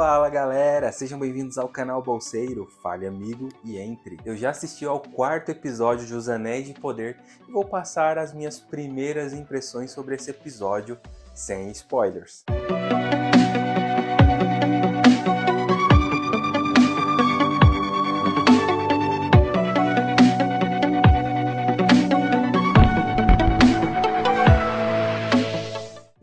Fala galera, sejam bem-vindos ao canal Bolseiro, fale amigo e entre. Eu já assisti ao quarto episódio de Os Anéis de Poder e vou passar as minhas primeiras impressões sobre esse episódio sem spoilers.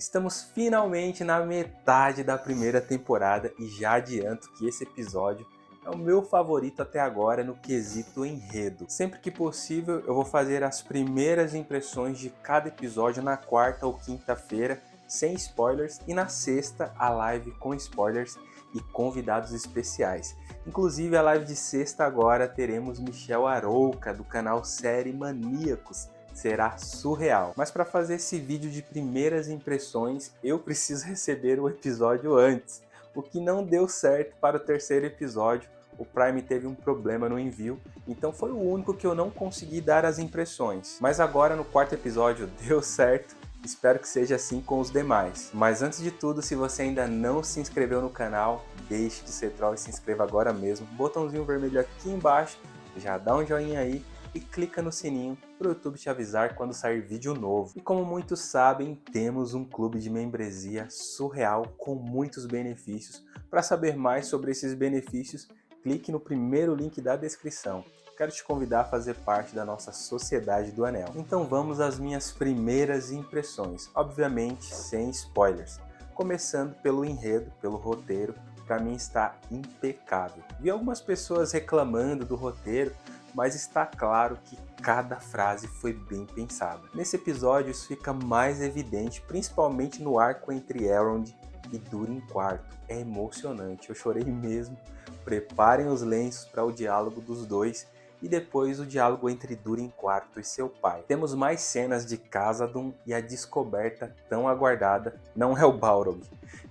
Estamos finalmente na metade da primeira temporada e já adianto que esse episódio é o meu favorito até agora no quesito enredo. Sempre que possível eu vou fazer as primeiras impressões de cada episódio na quarta ou quinta-feira, sem spoilers, e na sexta a live com spoilers e convidados especiais. Inclusive a live de sexta agora teremos Michel Arouca do canal Série Maníacos, será surreal. Mas para fazer esse vídeo de primeiras impressões, eu preciso receber o episódio antes, o que não deu certo para o terceiro episódio, o Prime teve um problema no envio, então foi o único que eu não consegui dar as impressões. Mas agora no quarto episódio deu certo, espero que seja assim com os demais. Mas antes de tudo, se você ainda não se inscreveu no canal, deixe de ser troll e se inscreva agora mesmo. Botãozinho vermelho aqui embaixo, já dá um joinha aí e clica no sininho para o YouTube te avisar quando sair vídeo novo. E como muitos sabem, temos um clube de membresia surreal com muitos benefícios. Para saber mais sobre esses benefícios, clique no primeiro link da descrição. Quero te convidar a fazer parte da nossa Sociedade do Anel. Então vamos às minhas primeiras impressões, obviamente sem spoilers. Começando pelo enredo, pelo roteiro, para mim está impecável. Vi algumas pessoas reclamando do roteiro, mas está claro que cada frase foi bem pensada. Nesse episódio isso fica mais evidente, principalmente no arco entre Elrond e Durin IV. É emocionante, eu chorei mesmo. Preparem os lenços para o diálogo dos dois e depois o diálogo entre Durin IV e seu pai. Temos mais cenas de Casadum e a descoberta tão aguardada não é o Balrog.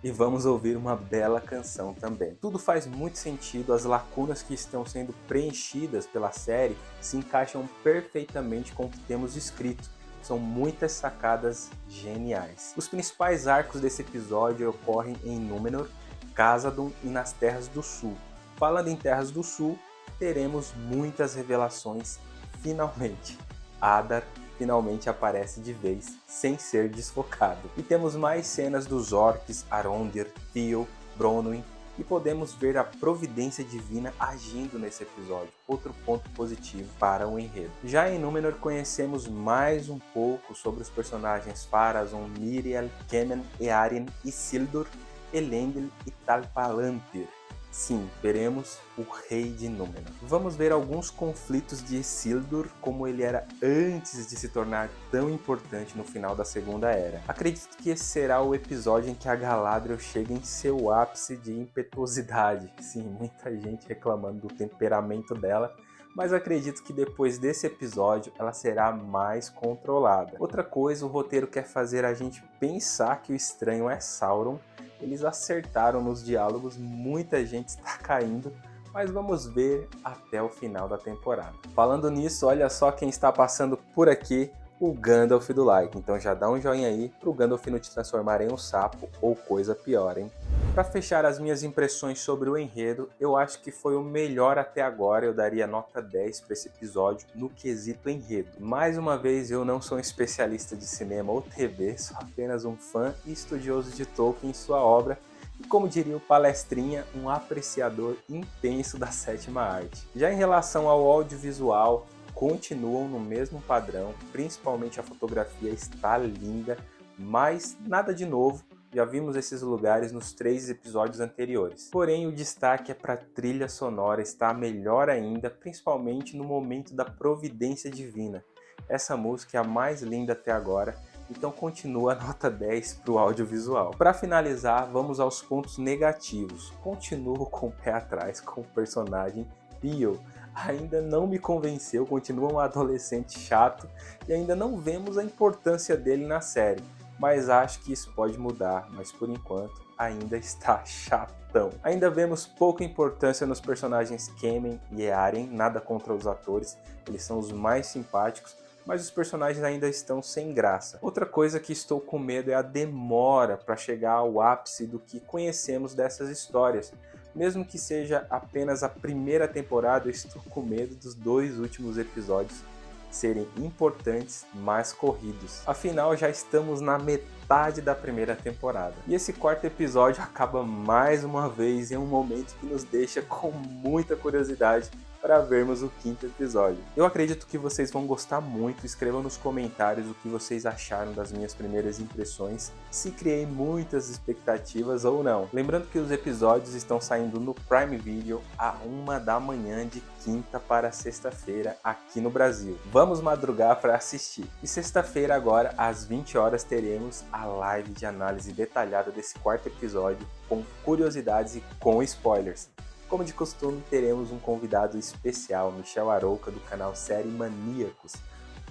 E vamos ouvir uma bela canção também. Tudo faz muito sentido, as lacunas que estão sendo preenchidas pela série se encaixam perfeitamente com o que temos escrito. São muitas sacadas geniais. Os principais arcos desse episódio ocorrem em Númenor, Casadum e nas Terras do Sul. Falando em Terras do Sul, teremos muitas revelações finalmente. Adar finalmente aparece de vez, sem ser desfocado. E temos mais cenas dos orcs, Arondir, Theo, Bronwyn, e podemos ver a providência divina agindo nesse episódio, outro ponto positivo para o enredo. Já em Númenor conhecemos mais um pouco sobre os personagens Pharazôn, Miriel, Kemen, Earien, Isildur, Elendil e Tal-Palantir. Sim, veremos o Rei de Númenor. Vamos ver alguns conflitos de Isildur, como ele era antes de se tornar tão importante no final da Segunda Era. Acredito que esse será o episódio em que a Galadriel chega em seu ápice de impetuosidade. Sim, muita gente reclamando do temperamento dela, mas acredito que depois desse episódio ela será mais controlada. Outra coisa, o roteiro quer fazer a gente pensar que o estranho é Sauron, eles acertaram nos diálogos, muita gente está caindo, mas vamos ver até o final da temporada. Falando nisso, olha só quem está passando por aqui, o Gandalf do like. Então já dá um joinha aí pro Gandalf não te transformar em um sapo ou coisa pior, hein? Para fechar as minhas impressões sobre o enredo, eu acho que foi o melhor até agora, eu daria nota 10 para esse episódio no quesito enredo. Mais uma vez, eu não sou um especialista de cinema ou TV, sou apenas um fã e estudioso de Tolkien e sua obra, e como diria o palestrinha, um apreciador intenso da sétima arte. Já em relação ao audiovisual, continuam no mesmo padrão, principalmente a fotografia está linda, mas nada de novo, já vimos esses lugares nos três episódios anteriores. Porém, o destaque é para a trilha sonora, está melhor ainda, principalmente no momento da providência divina. Essa música é a mais linda até agora, então continua a nota 10 para o audiovisual. Para finalizar, vamos aos pontos negativos. Continuo com o pé atrás com o personagem Theo. Ainda não me convenceu, continua um adolescente chato e ainda não vemos a importância dele na série mas acho que isso pode mudar, mas por enquanto ainda está chatão. Ainda vemos pouca importância nos personagens Kemen e Earen, nada contra os atores, eles são os mais simpáticos, mas os personagens ainda estão sem graça. Outra coisa que estou com medo é a demora para chegar ao ápice do que conhecemos dessas histórias. Mesmo que seja apenas a primeira temporada, eu estou com medo dos dois últimos episódios serem importantes, mas corridos. Afinal, já estamos na metade da primeira temporada. E esse quarto episódio acaba mais uma vez em um momento que nos deixa com muita curiosidade para vermos o quinto episódio. Eu acredito que vocês vão gostar muito, escrevam nos comentários o que vocês acharam das minhas primeiras impressões, se criei muitas expectativas ou não. Lembrando que os episódios estão saindo no Prime Video a uma da manhã de quinta para sexta-feira aqui no Brasil. Vamos madrugar para assistir. E sexta-feira agora, às 20 horas, teremos a live de análise detalhada desse quarto episódio com curiosidades e com spoilers. Como de costume, teremos um convidado especial, Michel Arouca, do canal Série Maníacos.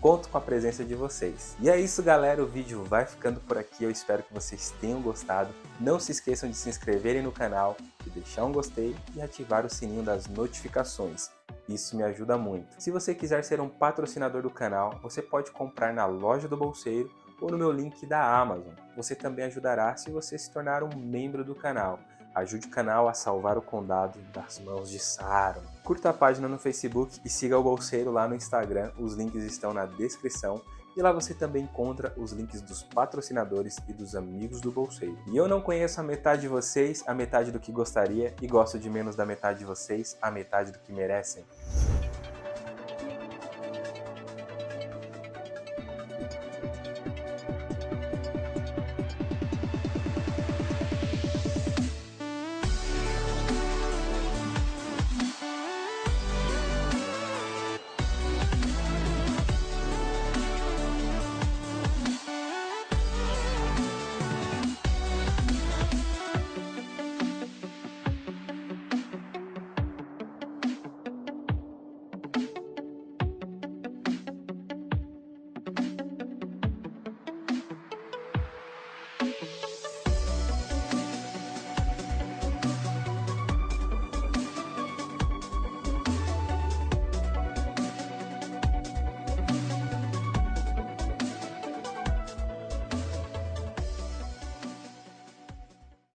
Conto com a presença de vocês. E é isso, galera. O vídeo vai ficando por aqui. Eu espero que vocês tenham gostado. Não se esqueçam de se inscreverem no canal, de deixar um gostei e ativar o sininho das notificações. Isso me ajuda muito. Se você quiser ser um patrocinador do canal, você pode comprar na loja do Bolseiro ou no meu link da Amazon. Você também ajudará se você se tornar um membro do canal. Ajude o canal a salvar o condado das mãos de Sauron. Curta a página no Facebook e siga o Bolseiro lá no Instagram, os links estão na descrição. E lá você também encontra os links dos patrocinadores e dos amigos do Bolseiro. E eu não conheço a metade de vocês, a metade do que gostaria, e gosto de menos da metade de vocês, a metade do que merecem.